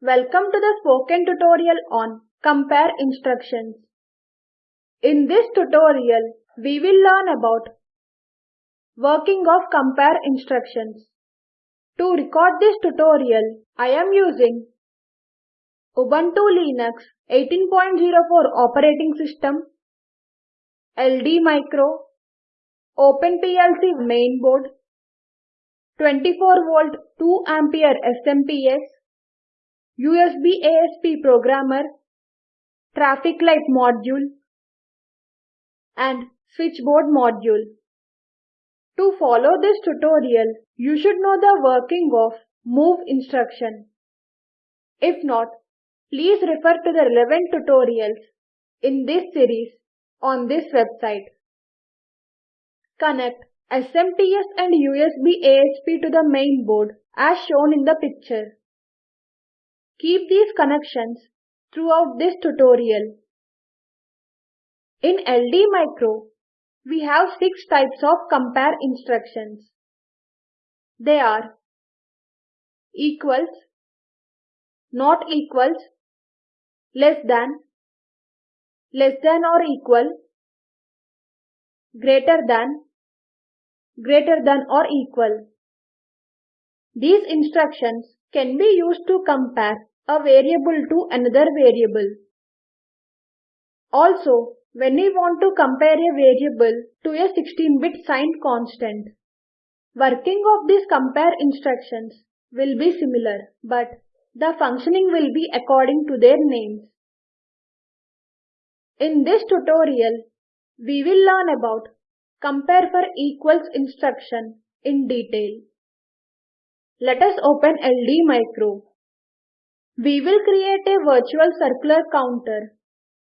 Welcome to the spoken tutorial on compare instructions. In this tutorial, we will learn about working of compare instructions. To record this tutorial, I am using Ubuntu Linux 18.04 operating system, LD Micro, OpenPLC mainboard, 24 volt 2 ampere SMPS, USB ASP programmer, traffic light module, and switchboard module. To follow this tutorial, you should know the working of move instruction. If not, please refer to the relevant tutorials in this series on this website. Connect SMPS and USB ASP to the main board as shown in the picture. Keep these connections throughout this tutorial. In LD Micro, we have six types of compare instructions. They are equals, not equals, less than, less than or equal, greater than, greater than or equal. These instructions can be used to compare a variable to another variable. Also, when we want to compare a variable to a 16-bit signed constant, working of these compare instructions will be similar, but the functioning will be according to their names. In this tutorial, we will learn about compare for equals instruction in detail. Let us open LD Micro. We will create a virtual circular counter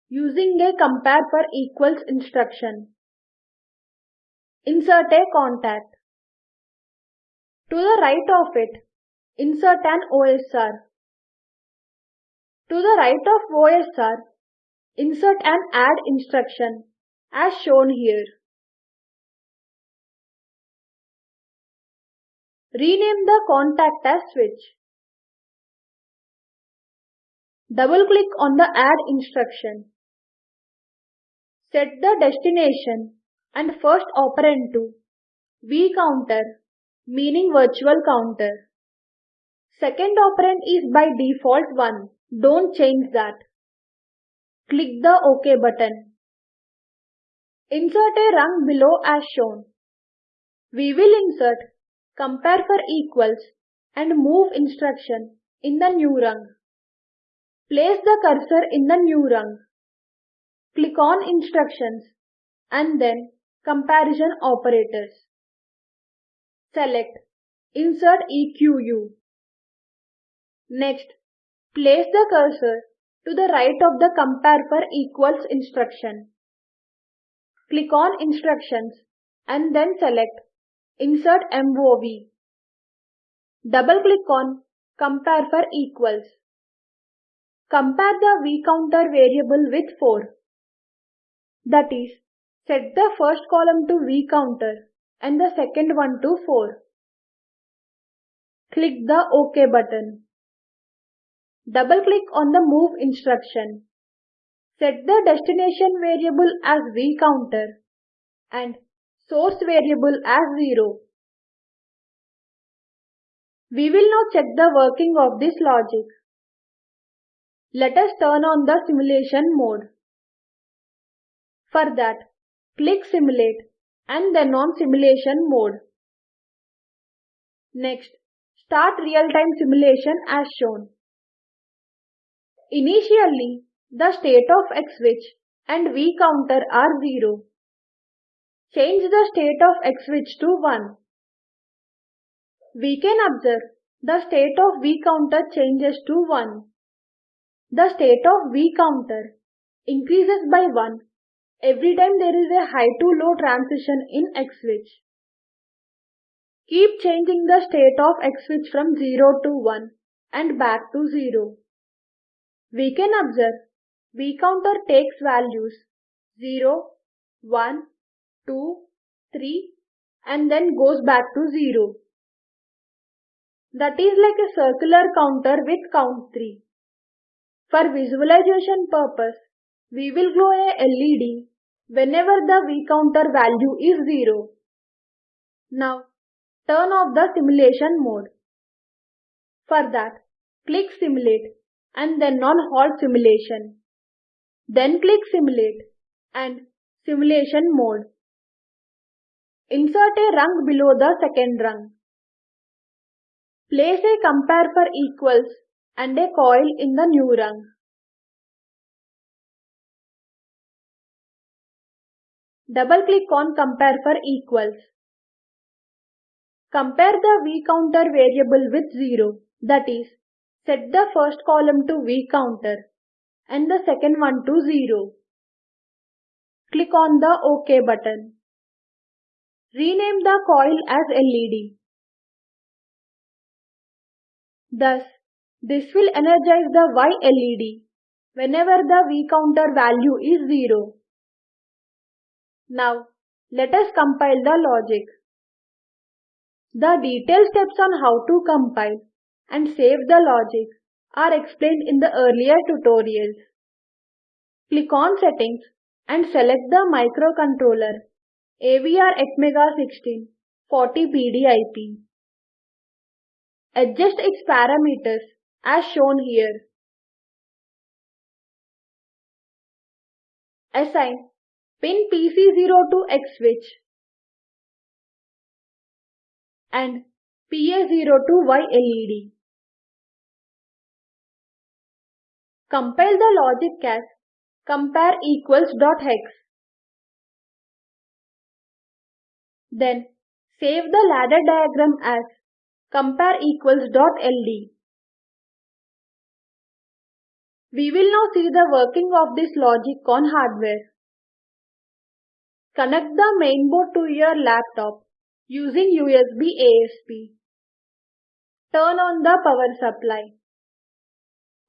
using a compare for equals instruction. Insert a contact. To the right of it, insert an OSR. To the right of OSR, insert an add instruction as shown here. Rename the contact as switch. Double-click on the Add instruction. Set the destination and first operand to vCounter meaning virtual counter. Second operand is by default 1. Don't change that. Click the OK button. Insert a rung below as shown. We will insert compare for equals and move instruction in the new rung. Place the cursor in the new rung. Click on Instructions and then Comparison Operators. Select Insert EQU. Next, place the cursor to the right of the Compare for Equals instruction. Click on Instructions and then select Insert MOV. Double-click on Compare for Equals. Compare the vCounter variable with 4. That is, set the first column to vCounter and the second one to 4. Click the OK button. Double-click on the Move instruction. Set the destination variable as vCounter and source variable as 0. We will now check the working of this logic. Let us turn on the simulation mode. For that, click Simulate and then on Simulation mode. Next, start real-time simulation as shown. Initially, the state of X switch and V counter are 0. Change the state of X switch to 1. We can observe the state of V counter changes to 1. The state of V counter increases by 1 every time there is a high to low transition in X switch. Keep changing the state of X switch from 0 to 1 and back to 0. We can observe V counter takes values 0, 1, 2, 3 and then goes back to 0. that is like a circular counter with count 3. For visualization purpose, we will glow a LED whenever the V counter value is 0. Now, turn off the simulation mode. For that, click Simulate and then on Halt Simulation. Then click Simulate and Simulation Mode. Insert a rung below the second rung. Place a compare for equals and a coil in the new rung. Double click on compare for equals. Compare the V counter variable with 0 that is set the first column to V counter and the second one to 0. Click on the OK button. Rename the coil as LED. Thus, this will energize the Y LED whenever the V counter value is 0. Now, let us compile the logic. The detailed steps on how to compile and save the logic are explained in the earlier tutorials. Click on Settings and select the microcontroller AVR Atmega 16 40PDIP. Adjust its parameters as shown here. Assign pin PC0 to X switch and PA0 to Y LED. Compile the logic as compare equals dot hex. Then save the ladder diagram as compare equals dot ld. We will now see the working of this logic on hardware. Connect the mainboard to your laptop using USB ASP. Turn on the power supply.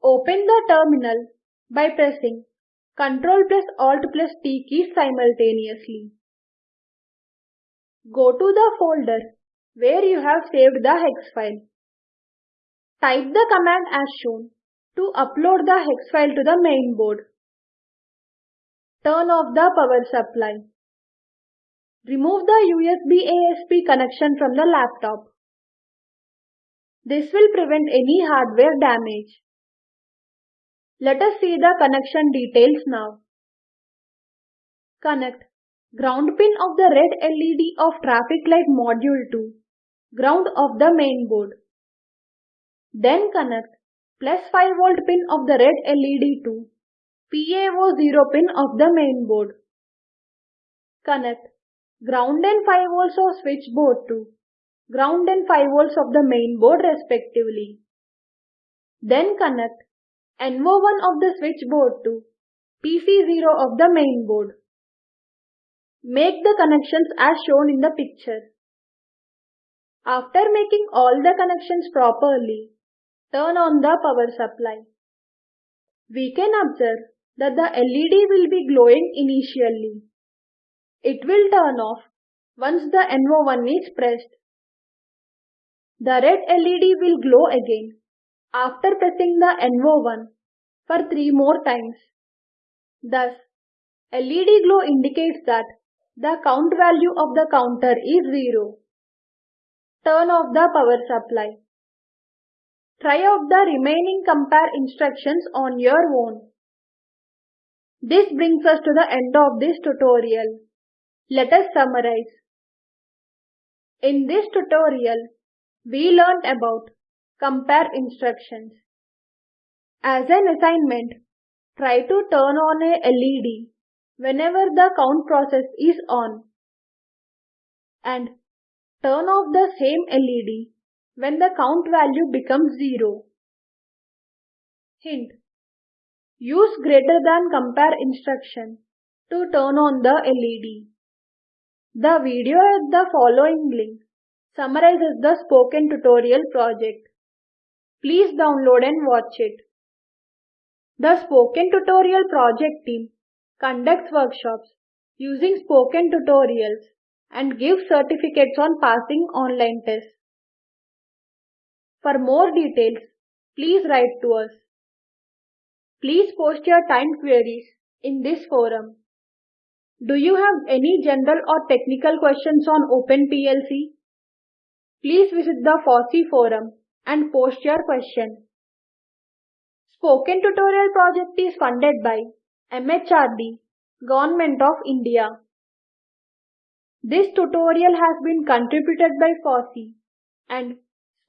Open the terminal by pressing Ctrl plus Alt plus T keys simultaneously. Go to the folder where you have saved the hex file. Type the command as shown to upload the hex file to the main board. Turn off the power supply. Remove the USB ASP connection from the laptop. This will prevent any hardware damage. Let us see the connection details now. Connect ground pin of the red LED of traffic light module to ground of the main board. Then connect plus 5 volt pin of the red LED to PA0 pin of the main board. Connect ground and 5 volts of switchboard to ground and 5 volts of the main board respectively. Then connect NO1 of the switchboard to PC0 of the main board. Make the connections as shown in the picture. After making all the connections properly, turn on the power supply. We can observe that the LED will be glowing initially. It will turn off once the NO1 is pressed. The red LED will glow again after pressing the NO1 for 3 more times. Thus, LED glow indicates that the count value of the counter is 0. Turn off the power supply. Try out the remaining compare instructions on your own. This brings us to the end of this tutorial. Let us summarize. In this tutorial, we learned about compare instructions. As an assignment, try to turn on a LED whenever the count process is on and turn off the same LED when the count value becomes 0. Hint. Use greater than compare instruction to turn on the LED. The video at the following link summarizes the spoken tutorial project. Please download and watch it. The spoken tutorial project team conducts workshops using spoken tutorials and gives certificates on passing online tests. For more details, please write to us. Please post your timed queries in this forum. Do you have any general or technical questions on OpenPLC? Please visit the FOSSEE forum and post your question. Spoken Tutorial project is funded by MHRD, Government of India. This tutorial has been contributed by FOSSEE and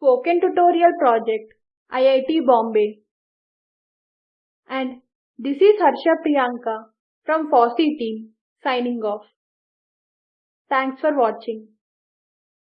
Spoken Tutorial Project, IIT Bombay. And this is Harsha Priyanka from FOSSEE team signing off. Thanks for watching.